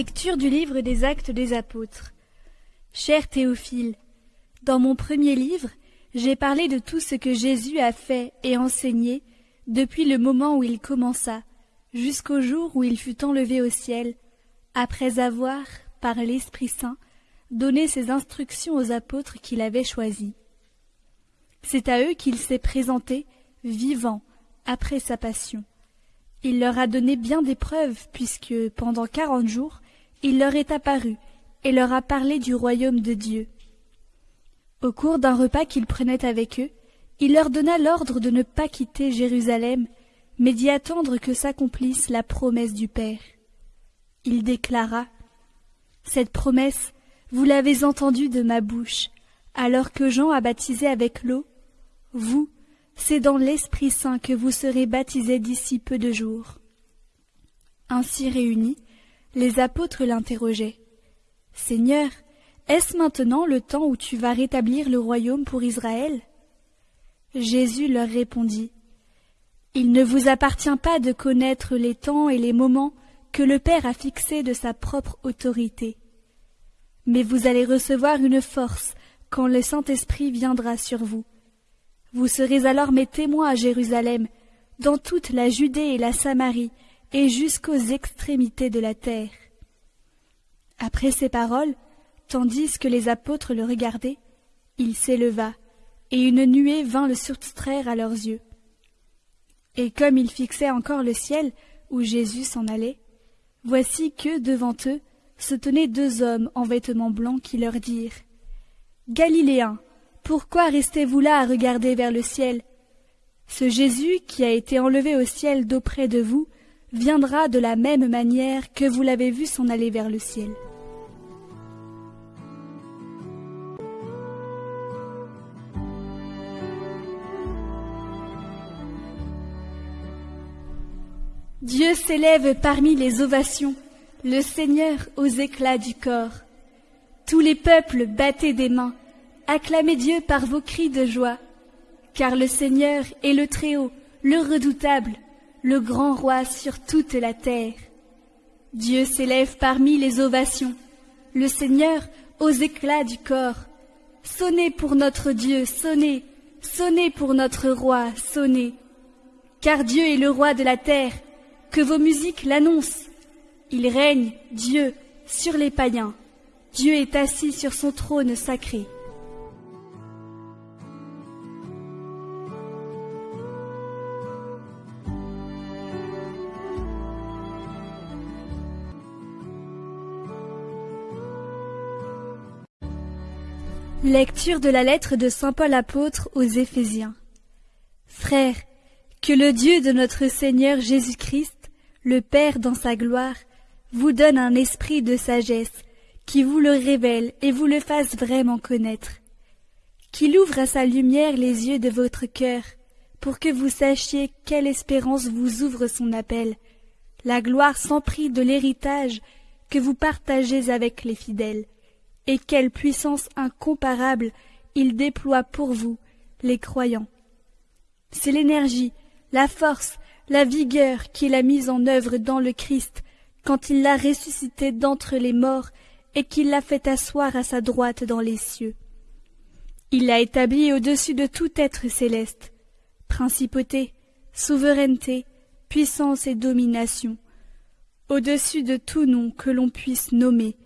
Lecture du livre des Actes des Apôtres. Cher Théophile, dans mon premier livre, j'ai parlé de tout ce que Jésus a fait et enseigné depuis le moment où il commença, jusqu'au jour où il fut enlevé au ciel, après avoir, par l'Esprit Saint, donné ses instructions aux apôtres qu'il avait choisis. C'est à eux qu'il s'est présenté, vivant, après sa passion. Il leur a donné bien des preuves, puisque, pendant quarante jours, il leur est apparu, et leur a parlé du royaume de Dieu. Au cours d'un repas qu'il prenait avec eux, il leur donna l'ordre de ne pas quitter Jérusalem, mais d'y attendre que s'accomplisse la promesse du Père. Il déclara Cette promesse, vous l'avez entendue de ma bouche, alors que Jean a baptisé avec l'eau. Vous, c'est dans l'Esprit Saint que vous serez baptisés d'ici peu de jours. Ainsi réunis, les apôtres l'interrogeaient. Seigneur, est-ce maintenant le temps où tu vas rétablir le royaume pour Israël? Jésus leur répondit. Il ne vous appartient pas de connaître les temps et les moments que le Père a fixés de sa propre autorité. Mais vous allez recevoir une force quand le Saint-Esprit viendra sur vous vous serez alors mes témoins à Jérusalem, dans toute la Judée et la Samarie, et jusqu'aux extrémités de la terre. Après ces paroles, tandis que les apôtres le regardaient, il s'éleva, et une nuée vint le surtraire à leurs yeux. Et comme ils fixaient encore le ciel où Jésus s'en allait, voici que, devant eux, se tenaient deux hommes en vêtements blancs qui leur dirent Galiléens, pourquoi restez-vous là à regarder vers le ciel? Ce Jésus qui a été enlevé au ciel d'auprès de vous viendra de la même manière que vous l'avez vu s'en aller vers le ciel. Dieu s'élève parmi les ovations, le Seigneur aux éclats du corps. Tous les peuples battaient des mains, acclamez Dieu par vos cris de joie, car le Seigneur est le Très-Haut, le redoutable, le grand roi sur toute la terre. Dieu s'élève parmi les ovations, le Seigneur aux éclats du corps. Sonnez pour notre Dieu, sonnez, sonnez pour notre roi, sonnez. Car Dieu est le roi de la terre, que vos musiques l'annoncent. Il règne, Dieu, sur les païens. Dieu est assis sur son trône sacré. Lecture de la lettre de Saint Paul apôtre aux Éphésiens. Frères, que le Dieu de notre Seigneur Jésus-Christ, le Père dans sa gloire, vous donne un esprit de sagesse, qui vous le révèle et vous le fasse vraiment connaître, qu'il ouvre à sa lumière les yeux de votre cœur, pour que vous sachiez quelle espérance vous ouvre son appel, la gloire sans prix de l'héritage que vous partagez avec les fidèles et quelle puissance incomparable il déploie pour vous, les croyants. C'est l'énergie, la force, la vigueur qu'il a mise en œuvre dans le Christ quand il l'a ressuscité d'entre les morts et qu'il l'a fait asseoir à sa droite dans les cieux. Il l'a établi au-dessus de tout être céleste, principauté, souveraineté, puissance et domination, au-dessus de tout nom que l'on puisse nommer,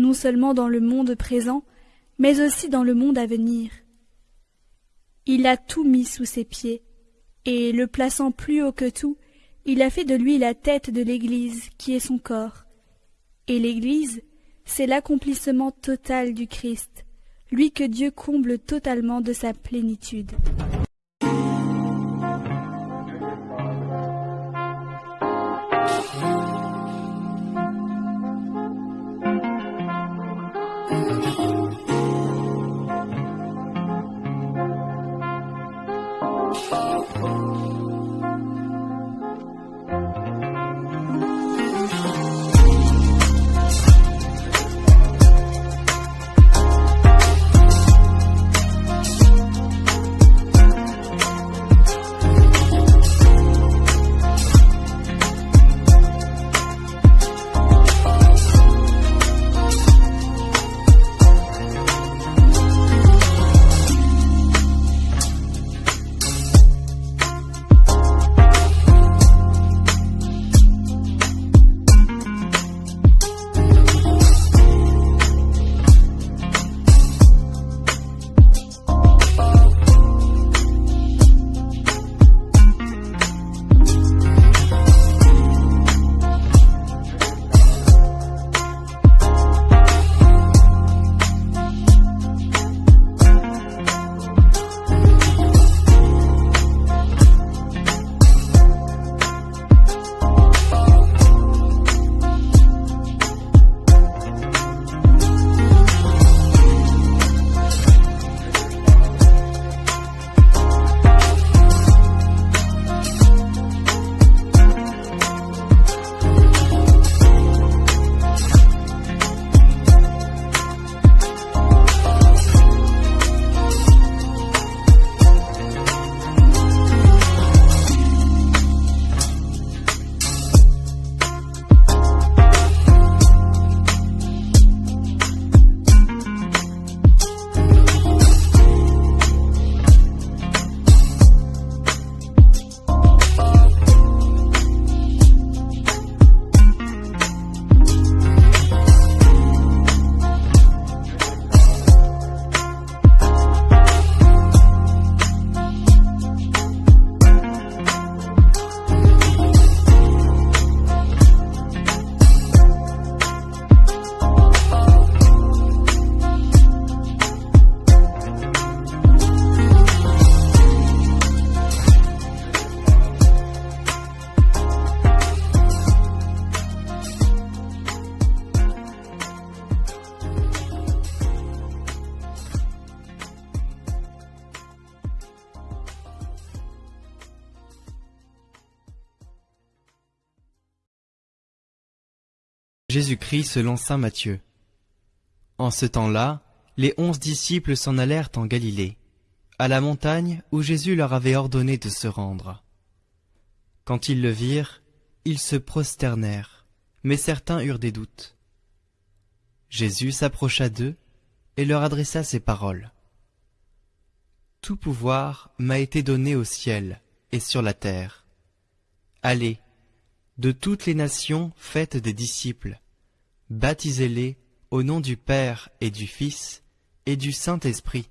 non seulement dans le monde présent, mais aussi dans le monde à venir. Il a tout mis sous ses pieds, et, le plaçant plus haut que tout, il a fait de lui la tête de l'Église, qui est son corps. Et l'Église, c'est l'accomplissement total du Christ, lui que Dieu comble totalement de sa plénitude. Jésus-Christ selon saint Matthieu. En ce temps-là, les onze disciples s'en allèrent en Galilée, à la montagne où Jésus leur avait ordonné de se rendre. Quand ils le virent, ils se prosternèrent, mais certains eurent des doutes. Jésus s'approcha d'eux et leur adressa ces paroles. Tout pouvoir m'a été donné au ciel et sur la terre. Allez, de toutes les nations faites des disciples, baptisez-les au nom du Père et du Fils et du Saint-Esprit.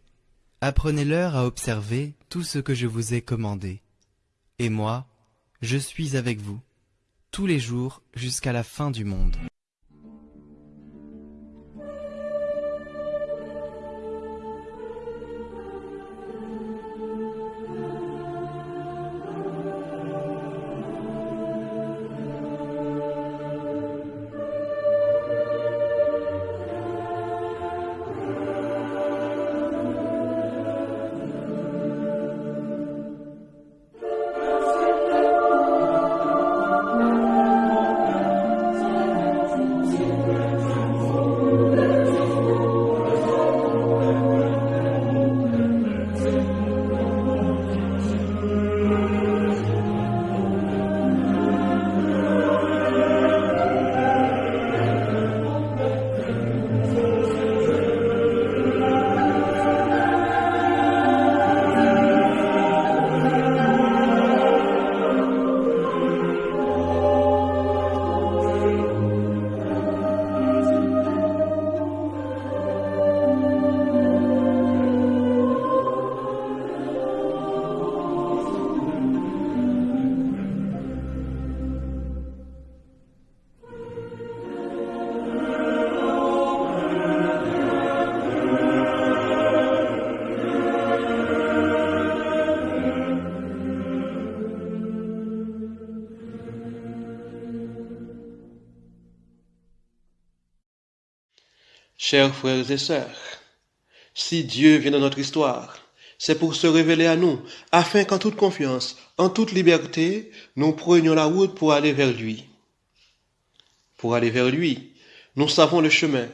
Apprenez-leur à observer tout ce que je vous ai commandé. Et moi, je suis avec vous, tous les jours jusqu'à la fin du monde. Chers frères et sœurs, si Dieu vient dans notre histoire, c'est pour se révéler à nous, afin qu'en toute confiance, en toute liberté, nous prenions la route pour aller vers lui. Pour aller vers lui, nous savons le chemin,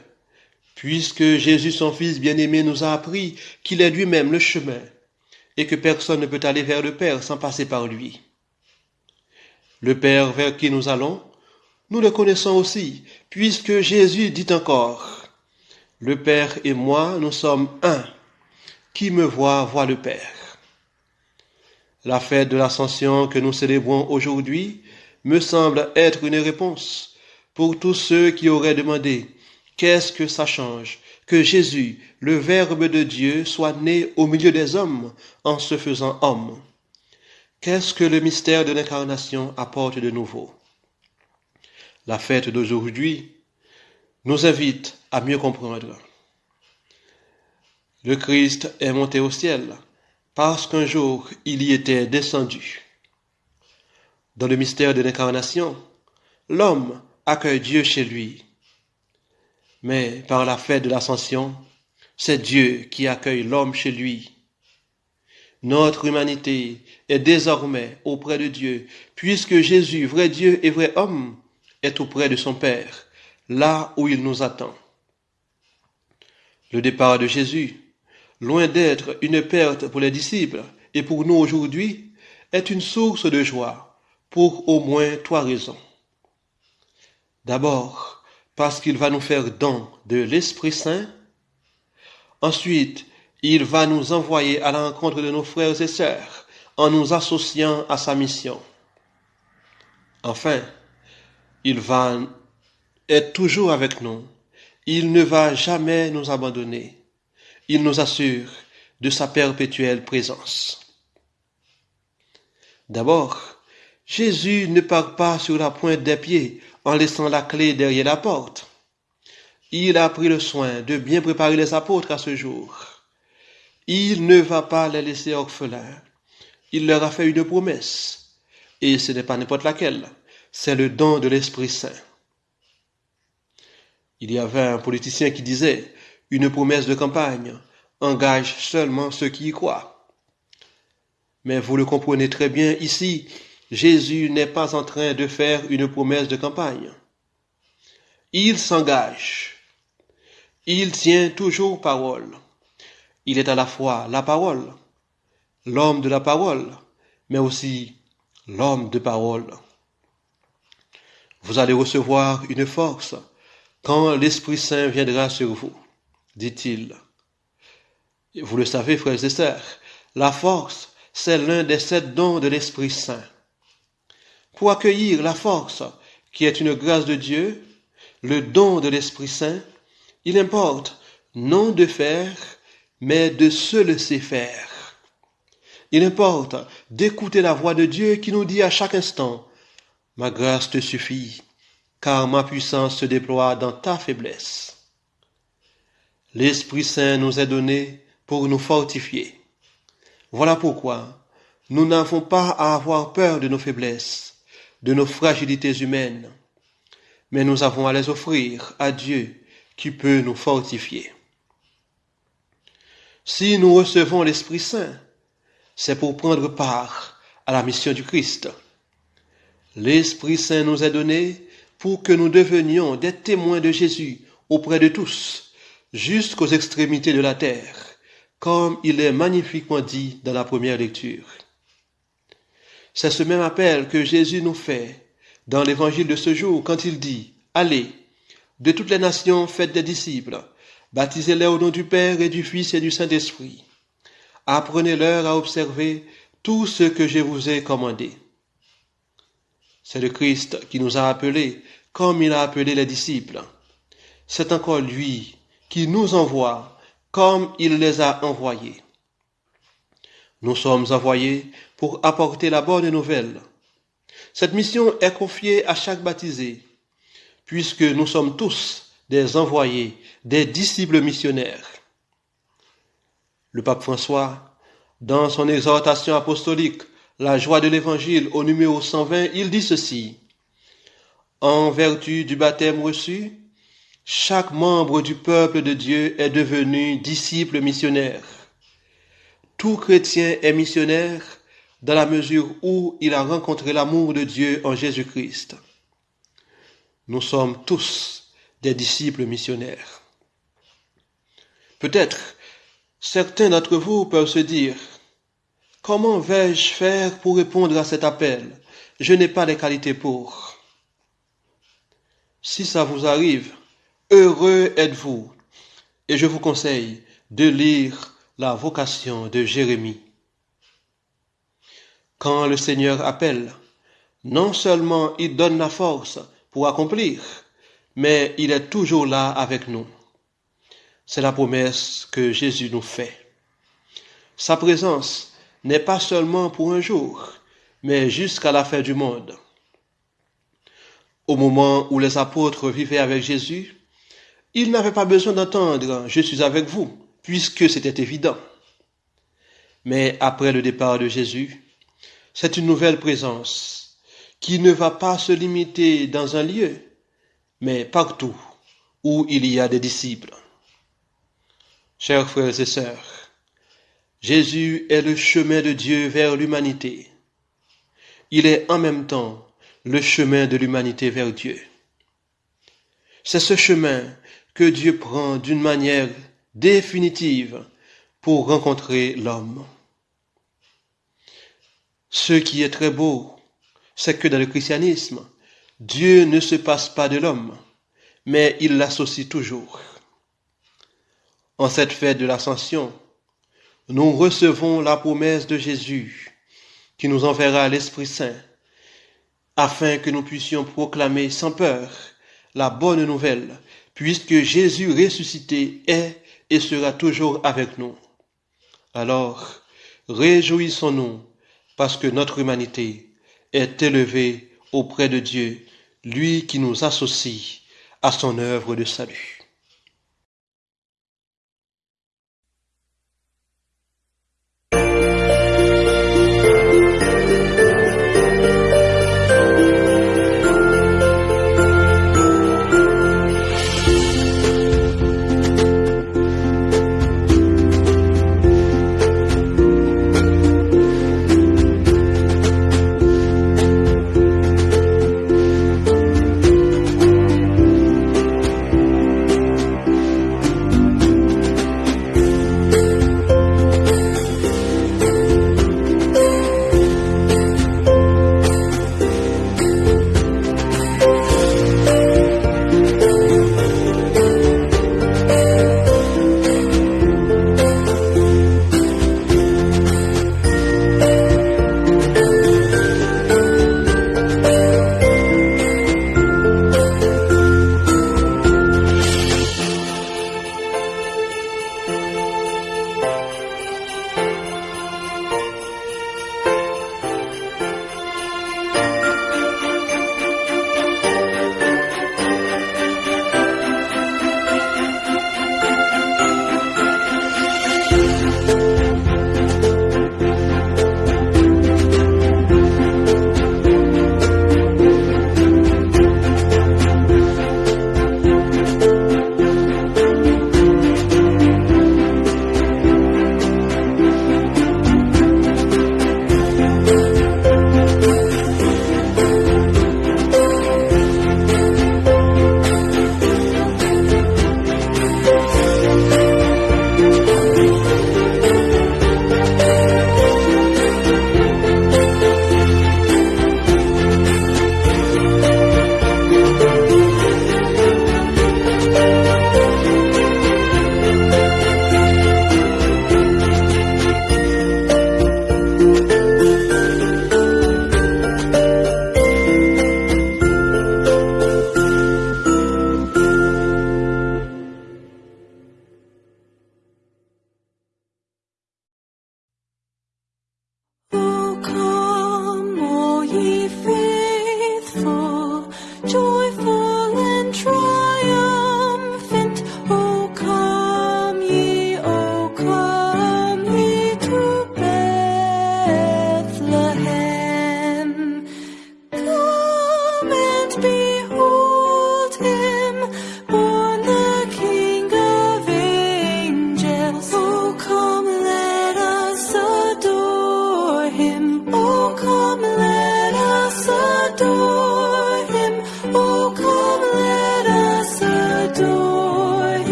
puisque Jésus, son Fils bien-aimé, nous a appris qu'il est lui-même le chemin, et que personne ne peut aller vers le Père sans passer par lui. Le Père vers qui nous allons, nous le connaissons aussi, puisque Jésus dit encore, le Père et moi, nous sommes un. Qui me voit, voit le Père. La fête de l'ascension que nous célébrons aujourd'hui me semble être une réponse pour tous ceux qui auraient demandé qu'est-ce que ça change que Jésus, le Verbe de Dieu, soit né au milieu des hommes en se faisant homme? Qu'est-ce que le mystère de l'incarnation apporte de nouveau? La fête d'aujourd'hui nous invite à mieux comprendre. Le Christ est monté au ciel parce qu'un jour il y était descendu. Dans le mystère de l'incarnation, l'homme accueille Dieu chez lui. Mais par la fête de l'ascension, c'est Dieu qui accueille l'homme chez lui. Notre humanité est désormais auprès de Dieu, puisque Jésus, vrai Dieu et vrai homme, est auprès de son Père là où il nous attend. Le départ de Jésus, loin d'être une perte pour les disciples et pour nous aujourd'hui, est une source de joie pour au moins trois raisons. D'abord, parce qu'il va nous faire don de l'Esprit Saint. Ensuite, il va nous envoyer à la rencontre de nos frères et sœurs en nous associant à sa mission. Enfin, il va est toujours avec nous. Il ne va jamais nous abandonner. Il nous assure de sa perpétuelle présence. D'abord, Jésus ne part pas sur la pointe des pieds en laissant la clé derrière la porte. Il a pris le soin de bien préparer les apôtres à ce jour. Il ne va pas les laisser orphelins. Il leur a fait une promesse. Et ce n'est pas n'importe laquelle, c'est le don de l'Esprit Saint. Il y avait un politicien qui disait Une promesse de campagne engage seulement ceux qui y croient. Mais vous le comprenez très bien ici, Jésus n'est pas en train de faire une promesse de campagne. il s'engage. Il tient toujours parole. Il est à la fois la parole, l'homme de la parole, mais aussi l'homme de parole. Vous allez recevoir une force quand l'Esprit Saint viendra sur vous, dit-il. Vous le savez, frères et sœurs, la force, c'est l'un des sept dons de l'Esprit Saint. Pour accueillir la force, qui est une grâce de Dieu, le don de l'Esprit Saint, il importe non de faire, mais de se laisser faire. Il importe d'écouter la voix de Dieu qui nous dit à chaque instant, Ma grâce te suffit, car ma puissance se déploie dans ta faiblesse. L'Esprit Saint nous est donné pour nous fortifier. Voilà pourquoi nous n'avons pas à avoir peur de nos faiblesses, de nos fragilités humaines, mais nous avons à les offrir à Dieu qui peut nous fortifier. Si nous recevons l'Esprit Saint, c'est pour prendre part à la mission du Christ. L'Esprit Saint nous est donné pour que nous devenions des témoins de Jésus auprès de tous, jusqu'aux extrémités de la terre, comme il est magnifiquement dit dans la première lecture. C'est ce même appel que Jésus nous fait dans l'évangile de ce jour quand il dit, Allez, de toutes les nations faites des disciples, baptisez-les au nom du Père et du Fils et du Saint-Esprit. Apprenez-leur à observer tout ce que je vous ai commandé. C'est le Christ qui nous a appelés comme il a appelé les disciples. C'est encore lui qui nous envoie comme il les a envoyés. Nous sommes envoyés pour apporter la bonne nouvelle. Cette mission est confiée à chaque baptisé, puisque nous sommes tous des envoyés, des disciples missionnaires. Le pape François, dans son exhortation apostolique la joie de l'évangile au numéro 120, il dit ceci. En vertu du baptême reçu, chaque membre du peuple de Dieu est devenu disciple missionnaire. Tout chrétien est missionnaire dans la mesure où il a rencontré l'amour de Dieu en Jésus-Christ. Nous sommes tous des disciples missionnaires. Peut-être certains d'entre vous peuvent se dire, Comment vais-je faire pour répondre à cet appel? Je n'ai pas les qualités pour. Si ça vous arrive, heureux êtes-vous. Et je vous conseille de lire la vocation de Jérémie. Quand le Seigneur appelle, non seulement il donne la force pour accomplir, mais il est toujours là avec nous. C'est la promesse que Jésus nous fait. Sa présence n'est pas seulement pour un jour, mais jusqu'à la fin du monde. Au moment où les apôtres vivaient avec Jésus, ils n'avaient pas besoin d'entendre ⁇ Je suis avec vous ⁇ puisque c'était évident. Mais après le départ de Jésus, c'est une nouvelle présence qui ne va pas se limiter dans un lieu, mais partout où il y a des disciples. Chers frères et sœurs, Jésus est le chemin de Dieu vers l'humanité. Il est en même temps le chemin de l'humanité vers Dieu. C'est ce chemin que Dieu prend d'une manière définitive pour rencontrer l'homme. Ce qui est très beau, c'est que dans le christianisme, Dieu ne se passe pas de l'homme, mais il l'associe toujours. En cette fête de l'ascension, nous recevons la promesse de Jésus qui nous enverra l'Esprit Saint afin que nous puissions proclamer sans peur la bonne nouvelle, puisque Jésus ressuscité est et sera toujours avec nous. Alors, réjouissons-nous parce que notre humanité est élevée auprès de Dieu, lui qui nous associe à son œuvre de salut.